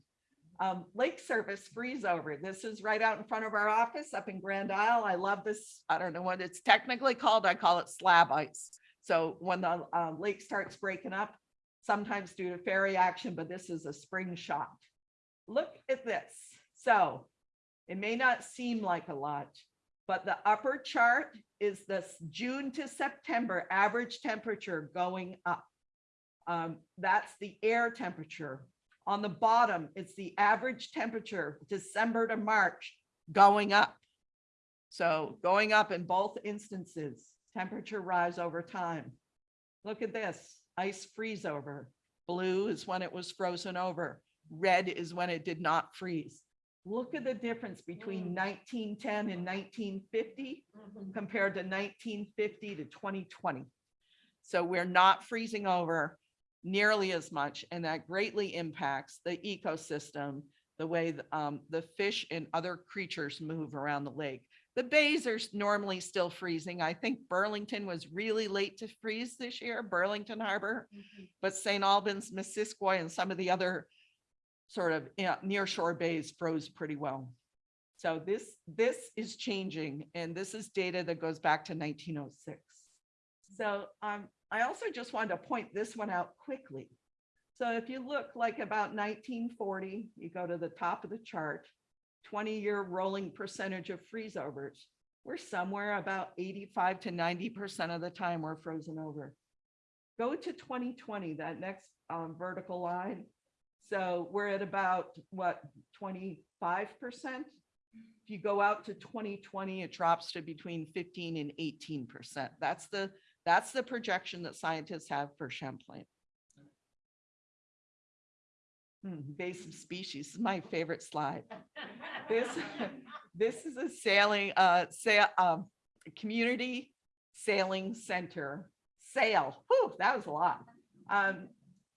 Um, Lake Service freeze over. This is right out in front of our office up in Grand Isle. I love this. I don't know what it's technically called. I call it slab ice. So when the uh, lake starts breaking up, sometimes due to ferry action, but this is a spring shot. Look at this. So it may not seem like a lot, but the upper chart is this June to September average temperature going up. Um, that's the air temperature. On the bottom, it's the average temperature, December to March, going up. So going up in both instances, temperature rise over time. Look at this, ice freeze over. Blue is when it was frozen over. Red is when it did not freeze. Look at the difference between 1910 and 1950 compared to 1950 to 2020. So we're not freezing over nearly as much, and that greatly impacts the ecosystem, the way th- um, the fish and other creatures move around the lake. The bays are normally still freezing. I think Burlington was really late to freeze this year, Burlington Harbor. But St. Albans, Missisquoi and some of the other sort of yeah, near shore bays froze pretty well. So this, this is changing and this is data that goes back to nineteen oh six. So um, I also just wanted to point this one out quickly. So if you look like about nineteen forty, you go to the top of the chart, twenty-year rolling percentage of freeze overs. We're somewhere about eighty-five to ninety percent of the time we're frozen over. Go to twenty twenty, that next um, vertical line. So we're at about, what, twenty-five percent? If you go out to twenty twenty, it drops to between fifteen and eighteen percent. That's the, that's the projection that scientists have for Champlain. Hmm, Invasive species is my favorite slide. This, this is a sailing, uh, sail, um, community sailing center. Sail, whew, that was a lot. Um,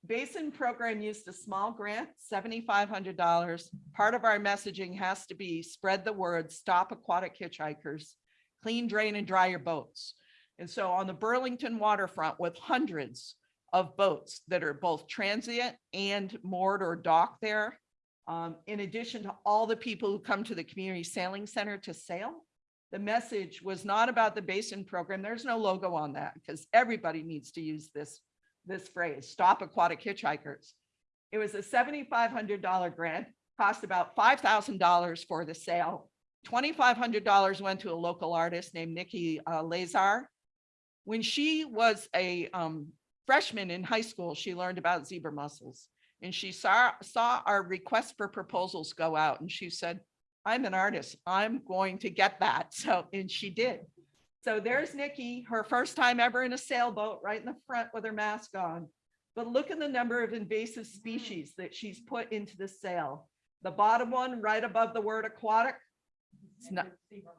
Basin program used a small grant, seventy-five hundred dollars. Part of our messaging has to be spread the word, stop aquatic hitchhikers, clean, drain and dry your boats. And so on the Burlington waterfront with hundreds of boats that are both transient and moored or docked there. Um, in addition to all the people who come to the community sailing center to sail. The message was not about the basin program. There's no logo on that because everybody needs to use this, this phrase, stop aquatic hitchhikers. It was a seventy-five hundred dollar grant, cost about five thousand dollars for the sail. Twenty-five hundred dollars went to a local artist named Nikki uh, Lazar. When she was a um, freshman in high school, she learned about zebra mussels. And she saw, saw our request for proposals go out and she said, I'm an artist. I'm going to get that. So, and she did. So there's Nikki, her first time ever in a sailboat right in the front with her mask on. But look at the number of invasive species that she's put into the sail. The bottom one right above the word aquatic. It's not,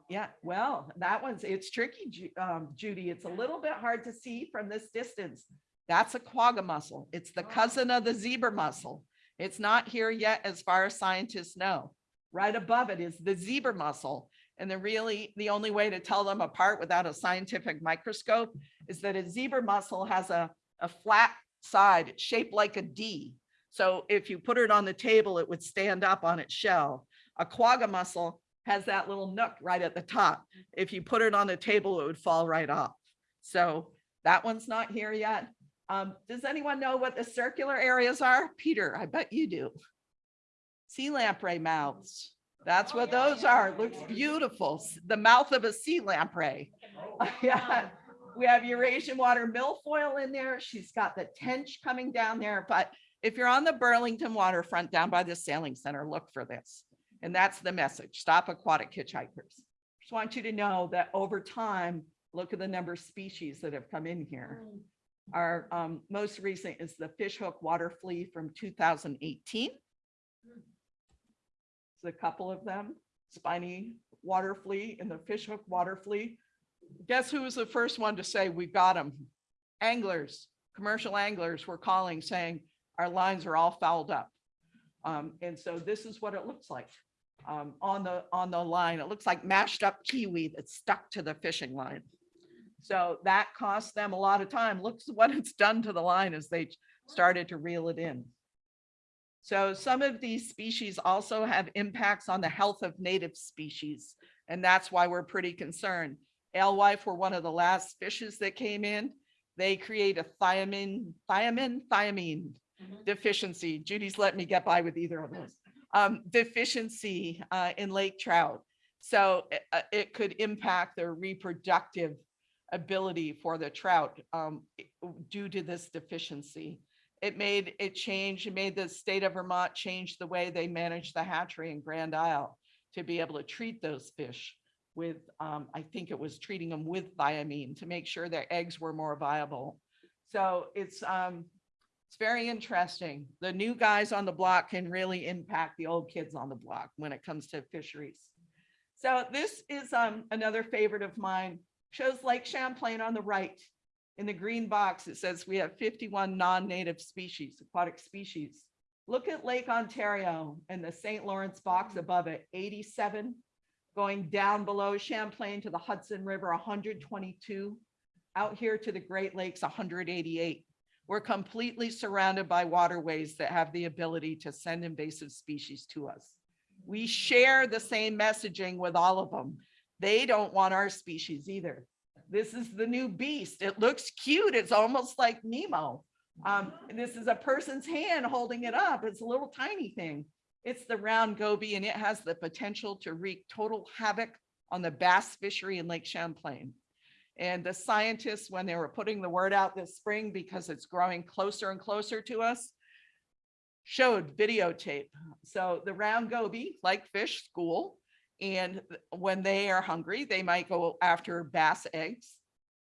yeah, well, that one's, it's tricky, Ju- um, Judy. It's a little bit hard to see from this distance. That's a quagga mussel. It's the cousin of the zebra mussel. It's not here yet as far as scientists know. Right above it is the zebra mussel. And the really, the only way to tell them apart without a scientific microscope is that a zebra mussel has a, a flat side shaped like a D. So if you put it on the table, it would stand up on its shell. A quagga mussel has that little nook right at the top. If you put it on a table, it would fall right off. So that one's not here yet. Um, does anyone know what the circular areas are? Peter, I bet you do. Sea lamprey mouths. That's what those are. Looks beautiful. The mouth of a sea lamprey. Yeah, we have Eurasian water milfoil in there. She's got the tench coming down there, but if you're on the Burlington waterfront down by the sailing center, look for this. And that's the message. Stop aquatic hitchhikers. Just want you to know that over time, look at the number of species that have come in here. Our um, most recent is the fishhook water flea from two thousand eighteen. There's a couple of them, spiny water flea and the fishhook water flea. Guess who was the first one to say, we've got them? Anglers, commercial anglers were calling saying, our lines are all fouled up. Um, and so this is what it looks like. Um, on the, on the line, it looks like mashed up kiwi that's stuck to the fishing line. So that cost them a lot of time. Looks what it's done to the line as they started to reel it in. So some of these species also have impacts on the health of native species, and that's why we're pretty concerned. Alewife were one of the last fishes that came in. They create a thiamine, thiamine, thiamine deficiency. Judy's let me get by with either of those. Um, deficiency uh, in lake trout. So it, uh, it could impact their reproductive ability for the trout um, due to this deficiency. It made it change, it made the state of Vermont change the way they manage the hatchery in Grand Isle to be able to treat those fish with, um, I think it was treating them with thiamine to make sure their eggs were more viable. So it's, um, it's very interesting. The new guys on the block can really impact the old kids on the block when it comes to fisheries. So this is um, another favorite of mine. Shows Lake Champlain on the right. In the green box, it says we have 51 non-native species, aquatic species. Look at Lake Ontario and the St. Lawrence box above it, 87. going down below Champlain to the Hudson River, hundred twenty-two. Out here to the Great Lakes, hundred eighty-eight. We're completely surrounded by waterways that have the ability to send invasive species to us. We share the same messaging with all of them. They don't want our species either. This is the new beast. It looks cute. It's almost like Nemo. Um, this is a person's hand holding it up. It's a little tiny thing. It's the round goby and it has the potential to wreak total havoc on the bass fishery in Lake Champlain. And the scientists, when they were putting the word out this spring, because it's growing closer and closer to us, showed videotape. So the round goby, like fish school, and when they are hungry, they might go after bass eggs.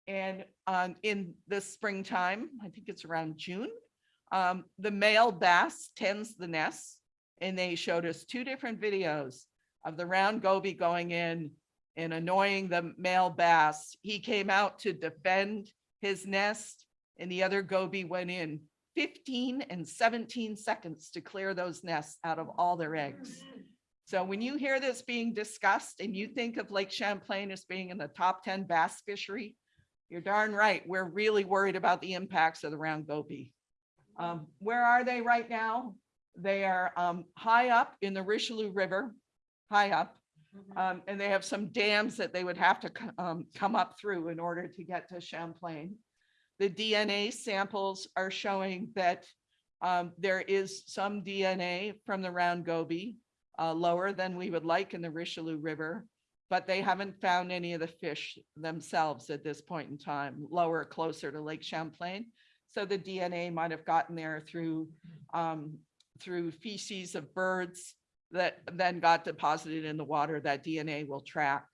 And um, in the springtime, I think it's around June, um, the male bass tends the nests. And they showed us two different videos of the round goby going in and annoying the male bass. He came out to defend his nest and the other goby went in 15 and 17 seconds to clear those nests out of all their eggs. So when you hear this being discussed and you think of Lake Champlain as being in the top 10 bass fishery, you're darn right. We're really worried about the impacts of the round goby. Um, where are they right now? They are um, high up in the Richelieu River, high up. Um, and they have some dams that they would have to um, come up through in order to get to Champlain. The DNA samples are showing that um, there is some DNA from the round goby, uh, lower than we would like in the Richelieu River, but they haven't found any of the fish themselves at this point in time, lower, closer to Lake Champlain. So the DNA might have gotten there through, um, through feces of birds that then got deposited in the water that DNA will track.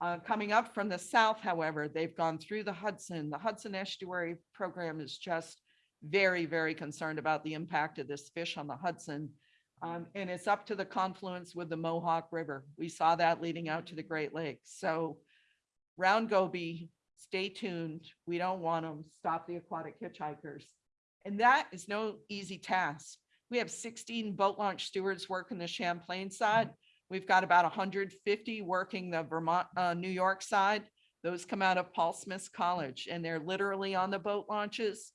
Uh, coming up from the south, however, they've gone through the Hudson. The Hudson Estuary Program is just very, very concerned about the impact of this fish on the Hudson. Um, and it's up to the confluence with the Mohawk River. We saw that leading out to the Great Lakes. So round goby, stay tuned. We don't want them. Stop the aquatic hitchhikers. And that is no easy task. We have 16 boat launch stewards working the Champlain side. We've got about 150 working the Vermont, uh, New York side. Those come out of Paul Smith's College and they're literally on the boat launches,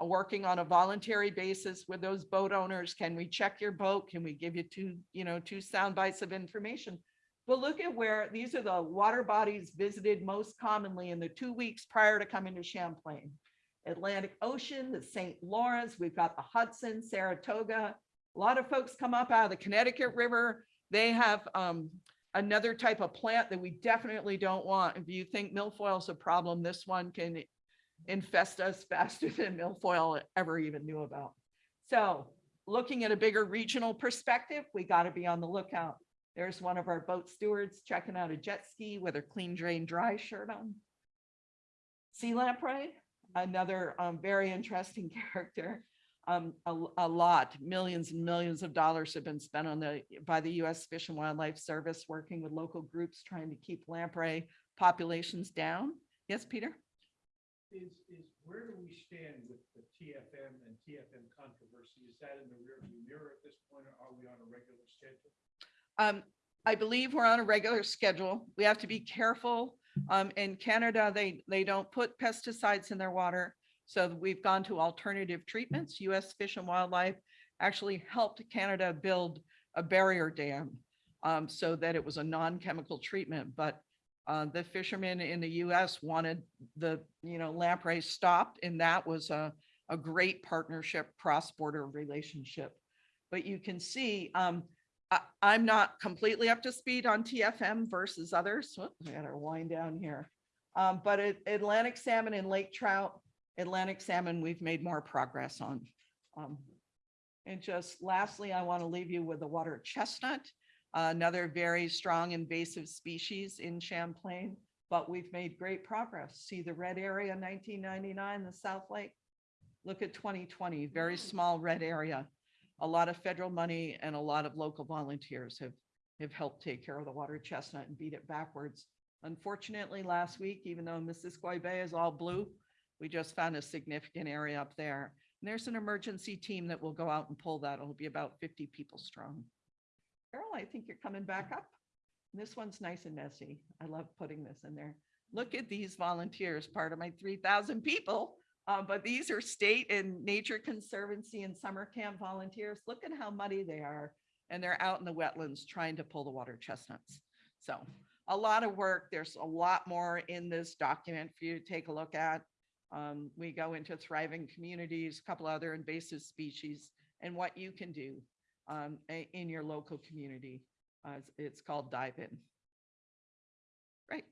uh, working on a voluntary basis with those boat owners. Can we check your boat? Can we give you two, you know, two sound bites of information? But look at where, these are the water bodies visited most commonly in the two weeks prior to coming to Champlain. Atlantic Ocean, the St. Lawrence, we've got the Hudson, Saratoga. A lot of folks come up out of the Connecticut River. They have um, another type of plant that we definitely don't want. If you think milfoil is a problem, this one can infest us faster than milfoil ever even knew about. So looking at a bigger regional perspective, we got to be on the lookout. There's one of our boat stewards checking out a jet ski with her clean drain dry shirt on. Sea lamprey, another um, very interesting character. Um, a, a lot, millions and millions of dollars have been spent on the, by the US Fish and Wildlife Service, working with local groups, trying to keep lamprey populations down. Yes, Peter? Is, is, where do we stand with the TFM and TFM controversy? Is that in the rearview mirror at this point, or are we on a regular schedule? Um, I believe we're on a regular schedule. We have to be careful. Um, in Canada, they, they don't put pesticides in their water. So we've gone to alternative treatments. US Fish and Wildlife actually helped Canada build a barrier dam. Um, so that it was a non-chemical treatment, but uh, the fishermen in the US wanted the, you know, lamprey stopped and that was a, a great partnership, cross-border relationship. But you can see, um, I, I'm not completely up to speed on TFM versus others. Whoop, I gotta wind down here. Um, but At- Atlantic salmon and lake trout, Atlantic salmon, we've made more progress on. Um, And just lastly, I want to leave you with the water chestnut, uh, another very strong invasive species in Champlain, but we've made great progress. See the red area, nineteen ninety-nine, the South Lake? Look at twenty twenty, very small red area a lot of federal money and a lot of local volunteers have, have helped take care of the water chestnut and beat it backwards. Unfortunately, last week, even though Missisquoi Bay is all blue, we just found a significant area up there. And there's an emergency team that will go out and pull that. It'll be about fifty people strong. Carol, I think you're coming back up. This one's nice and messy. I love putting this in there. Look at these volunteers, part of my three thousand people. Uh, but these are state and nature conservancy and summer camp volunteers. Look at how muddy they are. And they're out in the wetlands trying to pull the water chestnuts. So a lot of work. There's a lot more in this document for you to take a look at. Um, we go into thriving communities, a couple other invasive species and what you can do um, in your local community. Uh, it's- called Dive In. Right.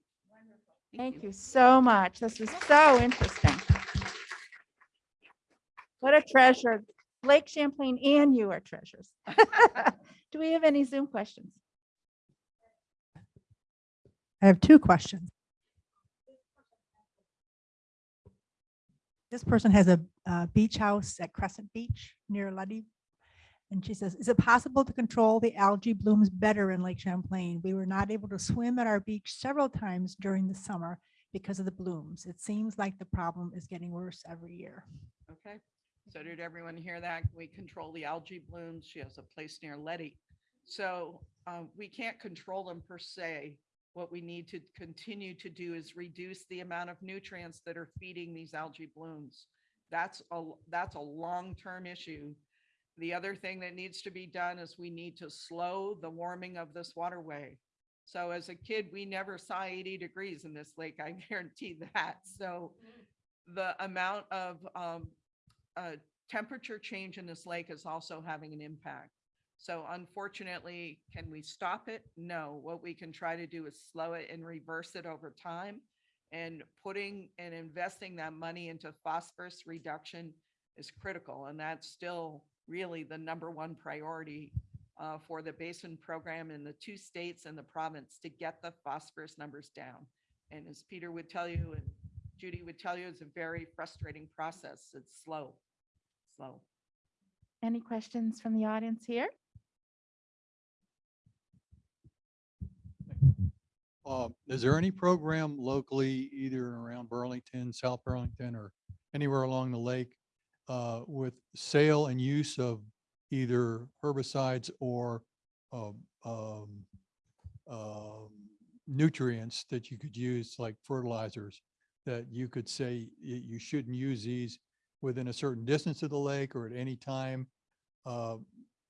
Thank you so much. This is so interesting. What a treasure. Lake Champlain and you are treasures. Do we have any Zoom questions? I have two questions. This person has a, uh beach house at Crescent Beach near Leddy. And she says, is it possible to control the algae blooms better in Lake Champlain? We were not able to swim at our beach several times during the summer because of the blooms. It seems like the problem is getting worse every year. Okay, so did everyone hear that? We control the algae blooms. She has a place near Leddy. So uh, we can't control them per se. What we need to continue to do is reduce the amount of nutrients that are feeding these algae blooms. That's a, that's a long-term issue. The other thing that needs to be done is we need to slow the warming of this waterway. So as a kid, we never saw 80 degrees in this lake, I guarantee that. So the amount of um, uh, temperature change in this lake is also having an impact. So unfortunately, can we stop it? No. What we can try to do is slow it and reverse it over time. And putting and investing that money into phosphorus reduction is critical. And that's still really the number one priority uh, for the basin program in the two states and the province to get the phosphorus numbers down. And as Peter would tell you and Judy would tell you, it's a very frustrating process. It's slow, slow. Any questions from the audience here? Uh, is there any program locally, either around Burlington, South Burlington, or anywhere along the lake, uh, with sale and use of either herbicides or, um, um, nutrients that you could use, like fertilizers, that you could say you shouldn't use these within a certain distance of the lake or at any time, uh,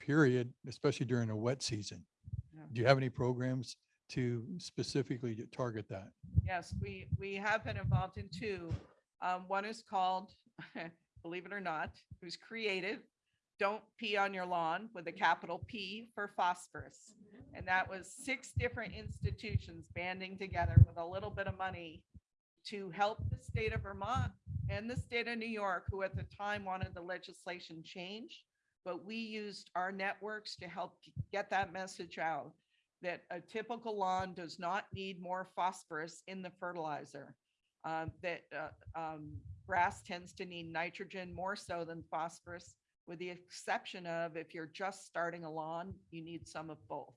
period, especially during a wet season? Yeah. Do you have any programs to specifically target that? Yes, we, we have been involved in two. Um, one is called, believe it or not, it was creative. Don't pee on your lawn with a capital P for phosphorus. And that was six different institutions banding together with a little bit of money to help the state of Vermont and the state of New York, who at the time wanted the legislation changed. But we used our networks to help get that message out that a typical lawn does not need more phosphorus in the fertilizer. Um, that, uh, um, grass tends to need nitrogen more so than phosphorus, with the exception of if you're just starting a lawn, you need some of both.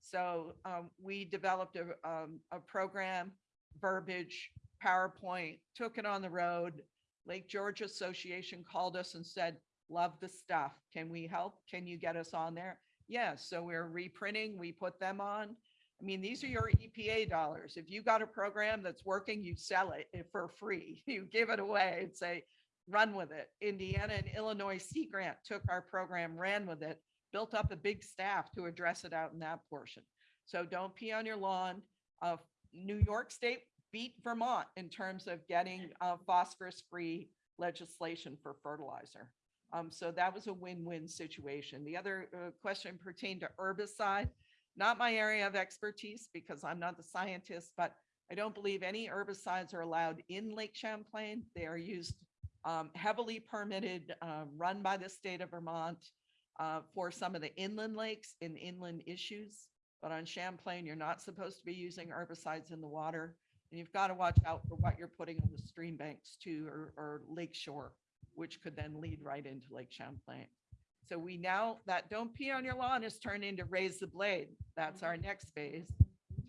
So, um, we developed a, um, a program, verbiage, PowerPoint, took it on the road. Lake George Association called us and said, love the stuff. Can we help? Can you get us on there? Yes, so we're reprinting, we put them on. I mean, these are your EPA dollars. If you got a program that's working, you sell it for free. You give it away and say, run with it. Indiana and Illinois Sea Grant took our program, ran with it, built up a big staff to address it out in that portion. So don't pee on your lawn. Uh, New York State beat Vermont in terms of getting uh, phosphorus-free legislation for fertilizer. Um, so that was a win-win situation. The other uh, question pertained to herbicide. Not my area of expertise because I'm not the scientist, but I don't believe any herbicides are allowed in Lake Champlain. They are used um, heavily permitted, uh, run by the state of Vermont uh, for some of the inland lakes and inland issues. But on Champlain, you're not supposed to be using herbicides in the water. And you've got to watch out for what you're putting on the stream banks too, or, or lake shore which could then lead right into Lake Champlain. So we now, that don't pee on your lawn is turned into raise the blade. That's our next phase.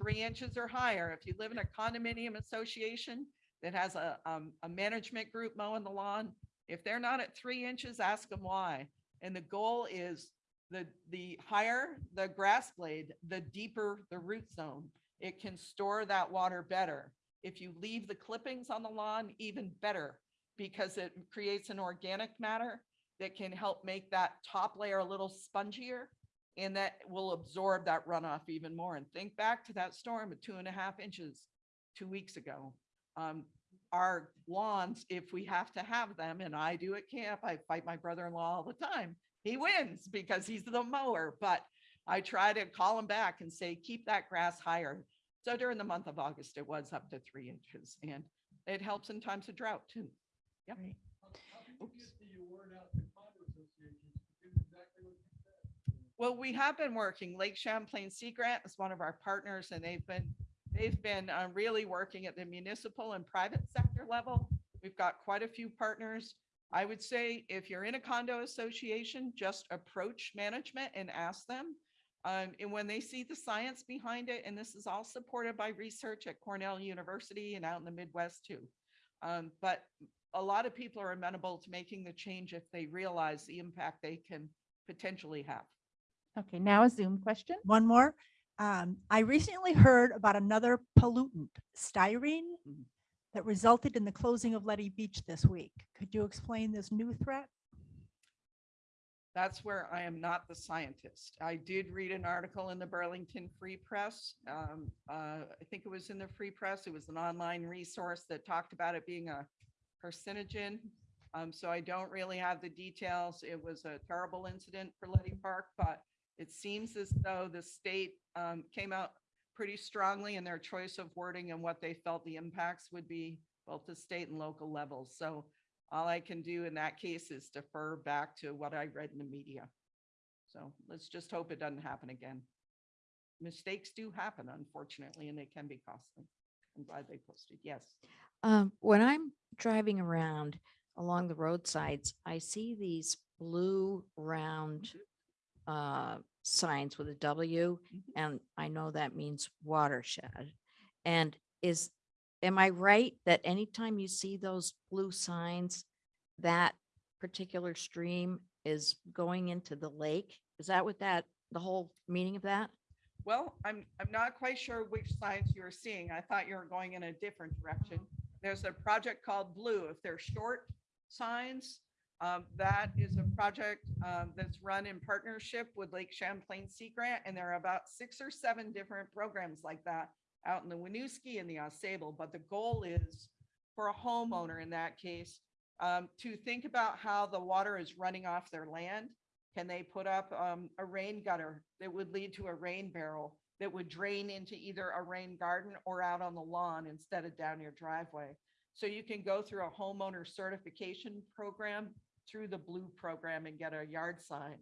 Three inches or higher. If you live in a condominium association that has a, um, a management group mowing the lawn, if they're not at three inches, ask them why. And the goal is the, the higher the grass blade, the deeper the root zone. It can store that water better. If you leave the clippings on the lawn, even better, because it creates an organic matter that can help make that top layer a little spongier and that will absorb that runoff even more. And think back to that storm of two and a half inches two weeks ago. Um, our lawns, if we have to have them, and I do at camp, I fight my brother-in-law all the time. He wins because he's the mower, but I try to call him back and say, keep that grass higher. So during the month of August, it was up to three inches and it helps in times of drought too. Yep. Right. Oops. the word out to condo associations to do exactly what you said? Well, we have been working. Lake Champlain Sea Grant is one of our partners and they've been, they've been uh, really working at the municipal and private sector level. We've got quite a few partners. I would say if you're in a condo association, just approach management and ask them. Um, and when they see the science behind it, and this is all supported by research at Cornell University and out in the Midwest too. Um, but a lot of people are amenable to making the change if they realize the impact they can potentially have. Okay, now a Zoom question. One more. Um, I recently heard about another pollutant, styrene, Mhm. that resulted in the closing of Leddy Beach this week. Could you explain this new threat? That's where I am not the scientist. I did read an article in the Burlington Free Press. Um, uh, I think it was in the Free Press. It was an online resource that talked about it being a carcinogen. Um, so I don't really have the details. It was a terrible incident for Leddy Park, but it seems as though the state, um, came out pretty strongly in their choice of wording and what they felt the impacts would be, both the state and local levels. So all I can do in that case is defer back to what I read in the media. So let's just hope it doesn't happen again. Mistakes do happen, unfortunately, and they can be costly. I'm glad they posted. Yes. Um, when I'm driving around along the roadsides, I see these blue round uh, signs with a W, Mhm. and I know that means watershed. And is, am I right that anytime you see those blue signs, that particular stream is going into the lake? Is that what that, the whole meaning of that? Well, I'm, I'm not quite sure which signs you're seeing. I thought you were going in a different direction. There's a project called Blue. If they're short signs, um, that is a project, um, that's run in partnership with Lake Champlain Sea Grant, and there are about six or seven different programs like that out in the Winooski and the Ausable, but the goal is for a homeowner in that case, um, to think about how the water is running off their land. Can they put up, um, a rain gutter that would lead to a rain barrel that would drain into either a rain garden or out on the lawn instead of down your driveway? So you can go through a homeowner certification program through the blue program and get a yard sign.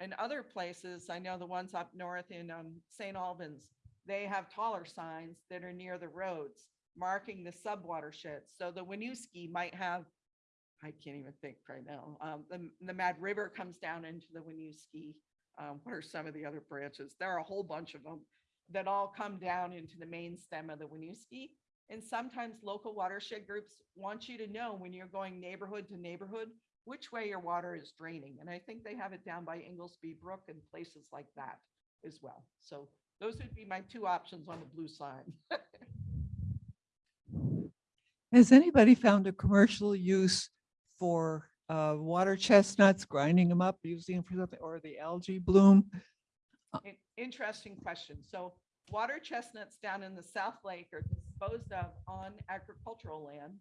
In other places, I know the ones up north in, um, St. Albans, they have taller signs that are near the roads marking the sub watersheds. So the Winooski might have, I can't even think right now, um, the, the Mad River comes down into the Winooski. Um, what are some of the other branches? There are a whole bunch of them that all come down into the main stem of the Winooski. And sometimes local watershed groups want you to know when you're going neighborhood to neighborhood, which way your water is draining. And I think they have it down by Englesby Brook and places like that as well. So those would be my two options on the blue sign. Has anybody found a commercial use for uh, water chestnuts, grinding them up, using them for something, or the algae bloom? In- Interesting question. So water chestnuts down in the South Lake are disposed of on agricultural land.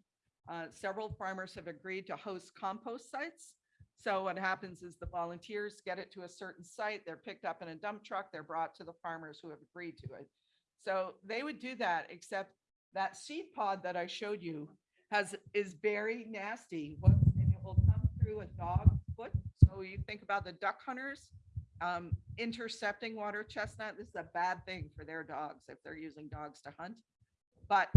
Uh, Several farmers have agreed to host compost sites. So what happens is the volunteers get it to a certain site, they're picked up in a dump truck, they're brought to the farmers who have agreed to it. So they would do that, except that seed pod that I showed you has, is very nasty. What- And it will come through a dog foot. So you think about the duck hunters, um, intercepting water chestnut, this is a bad thing for their dogs if they're using dogs to hunt. But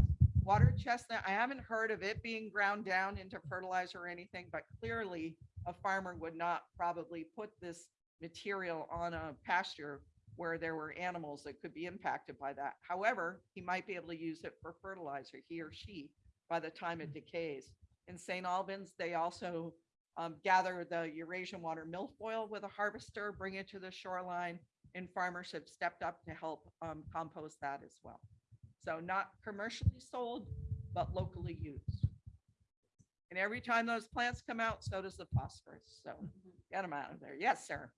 water chestnut, I haven't heard of it being ground down into fertilizer or anything, but clearly a farmer would not probably put this material on a pasture where there were animals that could be impacted by that. However, he might be able to use it for fertilizer, he or she, by the time it decays. In St. Albans, they also um, gather the Eurasian water milfoil with a harvester, bring it to the shoreline, and farmers have stepped up to help um, compost that as well. So not commercially sold, but locally used. And every time those plants come out, so does the phosphorus. So get them out of there. Yes, sir.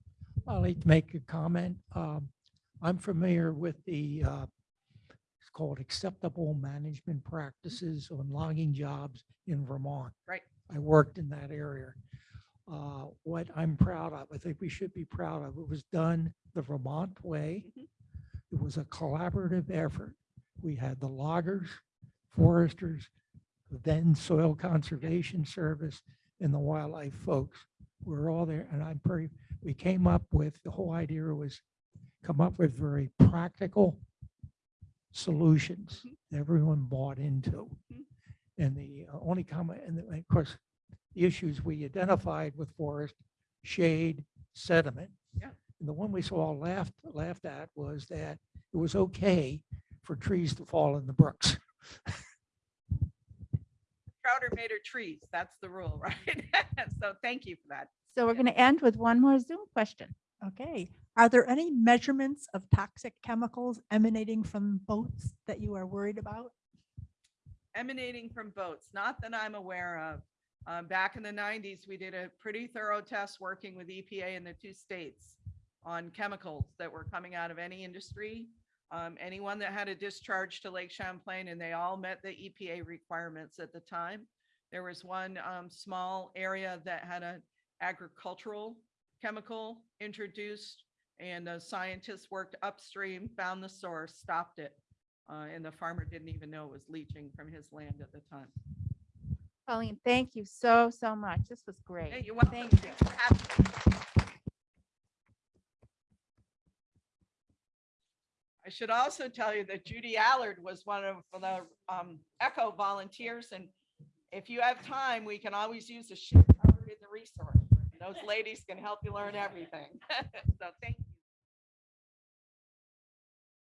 I'll like to make a comment. Um, I'm familiar with the, uh, it's called acceptable management practices on logging jobs in Vermont. Right. I worked in that area. Uh, What I'm proud of, I think we should be proud of, it was done the Vermont way. Mhm. It was a collaborative effort. We had the loggers, foresters, then Soil Conservation Service and the wildlife folks. We're all there and I'm pretty, we came up with, the whole idea was come up with very practical solutions that everyone bought into. Mhm. And the uh, only comment, and of course, the issues we identified with forest, shade, sediment. Yeah. And the one we saw laughed, laughed at was that it was okay for trees to fall in the brooks. Are made her trees. That's the rule, right? So thank you for that. So we're going to end with one more Zoom question. Okay. Are there any measurements of toxic chemicals emanating from boats that you are worried about? emanating from boats, not that I'm aware of. Um, back in the nineties, we did a pretty thorough test working with EPA in the two states on chemicals that were coming out of any industry. Um, anyone that had a discharge to Lake Champlain and they all met the EPA requirements at the time. There was one, um, small area that had an agricultural chemical introduced and the scientists worked upstream, found the source, stopped it. Uh, and the farmer didn't even know it was leaching from his land at the time. Colleen, thank you so, so much. This was great. Hey, you're welcome. Thank you. Thanks for having me. I should also tell you that Judy Allard was one of the um, Echo volunteers, and if you have time, we can always use a covered in the resource. Those ladies can help you learn everything. So thank you.